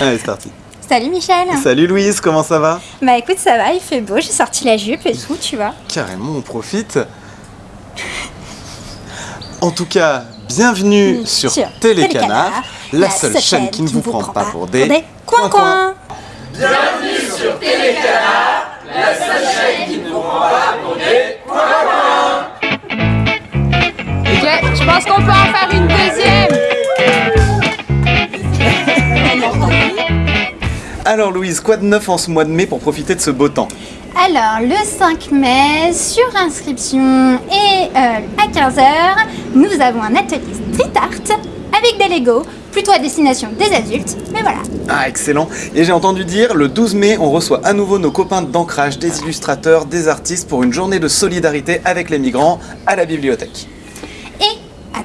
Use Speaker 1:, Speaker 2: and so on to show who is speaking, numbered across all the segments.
Speaker 1: Allez, c'est parti.
Speaker 2: Salut Michel
Speaker 1: Salut Louise, comment ça va?
Speaker 2: Bah écoute, ça va, il fait beau, j'ai sorti la jupe et tout, tu vois.
Speaker 1: Carrément, on profite. En tout cas, bienvenue
Speaker 2: Mmh,
Speaker 1: sur,
Speaker 2: sur
Speaker 1: Télécanard,
Speaker 2: Télécanard,
Speaker 1: la seule chaîne qui ne vous prend pas pour des,
Speaker 2: coins-coins.
Speaker 3: Ok, je pense qu'on peut en faire une deuxième.
Speaker 1: Alors Louise, quoi de neuf en ce mois de mai pour profiter de ce beau temps
Speaker 2: Alors, le 5 mai, sur inscription et euh, à 15h, nous avons un atelier street art avec des Lego, plutôt à destination des adultes, mais voilà.
Speaker 1: Ah, excellent. Et j'ai entendu dire, le 12 mai, on reçoit à nouveau nos copains d'ancrage, des illustrateurs, des artistes pour une journée de solidarité avec les migrants à la bibliothèque.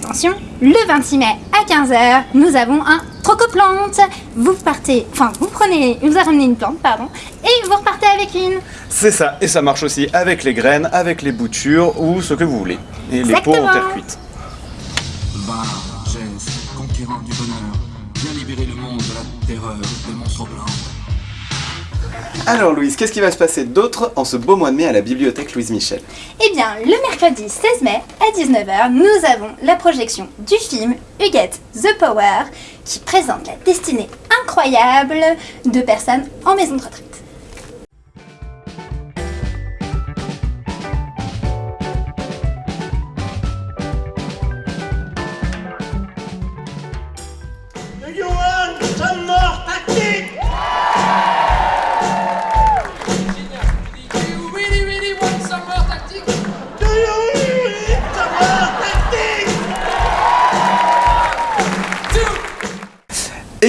Speaker 2: Attention, le 26 mai à 15h, nous avons un trocoplante. Vous partez, enfin vous prenez, vous ramenez une plante, pardon, et vous repartez avec une.
Speaker 1: C'est ça, et ça marche aussi avec les graines, avec les boutures ou ce que vous voulez. Et les pots en terre cuite.
Speaker 4: Va, Jess, conquérant du bonheur, viens libérer le monde de la terreur des monstres blancs.
Speaker 1: Alors Louise, qu'est-ce qui va se passer d'autre en ce beau mois de mai à la bibliothèque Louise Michel?
Speaker 2: Eh bien, le mercredi 16 mai à 19h, nous avons la projection du film Huguette The Power qui présente la destinée incroyable de personnes en maison de retraite.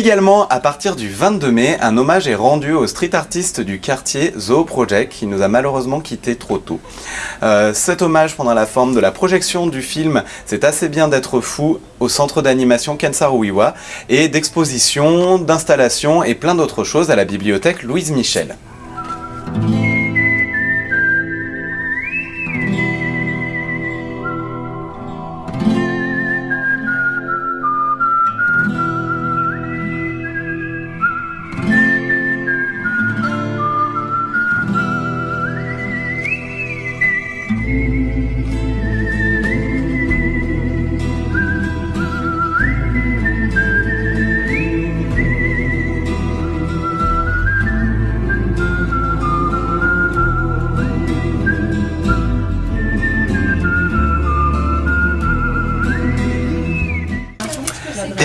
Speaker 1: Également, à partir du 22 mai, un hommage est rendu au street artiste du quartier Zoo Project qui nous a malheureusement quitté trop tôt. Euh, cet hommage prendra la forme de la projection du film C'est assez bien d'être fou au centre d'animation Kensaruiwa et d'expositions, d'installations et plein d'autres choses à la bibliothèque Louise Michel.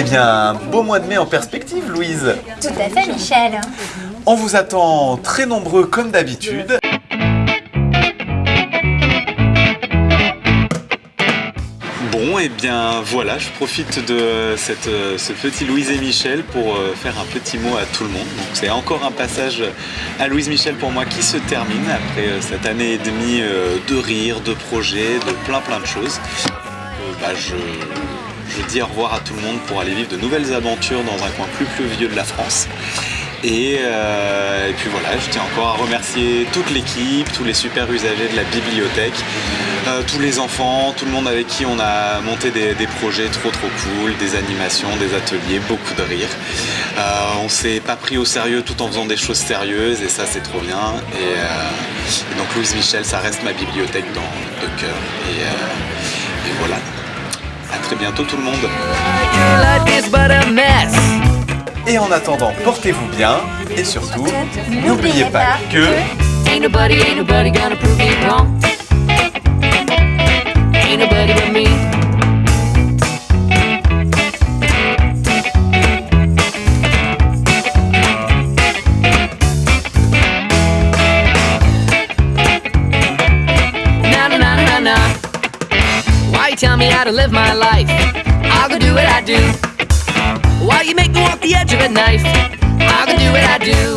Speaker 1: Eh bien, beau mois de mai en perspective Louise
Speaker 2: Tout à fait, Michel.
Speaker 1: On vous attend très nombreux comme d'habitude. Bon, et bien voilà, je profite de cette, ce petit Louise et Michel pour euh, faire un petit mot à tout le monde. Donc c'est encore un passage à Louise Michel pour moi qui se termine après euh, cette année et demie euh, de rire, de projets, de plein plein de choses. Euh, bah, je, je dis au revoir à tout le monde pour aller vivre de nouvelles aventures dans un coin plus pluvieux de la France. Et, euh, puis voilà, je tiens encore à remercier toute l'équipe, tous les super usagers de la bibliothèque, euh, tous les enfants, tout le monde avec qui on a monté des, projets trop trop cool, des animations, des ateliers, beaucoup de rire. Euh, on s'est pas pris au sérieux tout en faisant des choses sérieuses et ça c'est trop bien. Et, euh, donc Louise Michel, ça reste ma bibliothèque dans, de cœur. Et voilà. À très bientôt tout le monde.
Speaker 5: Your life is but a mess.
Speaker 1: Et en attendant, portez-vous bien et surtout, n'oubliez pas que...
Speaker 5: Ain't nobody, ain't nobody gonna prove me wrong. Ain't nobody but me. Tell me how to live my life? I'll go do what I do. While you make me walk the edge of a knife? I'll go do what I do.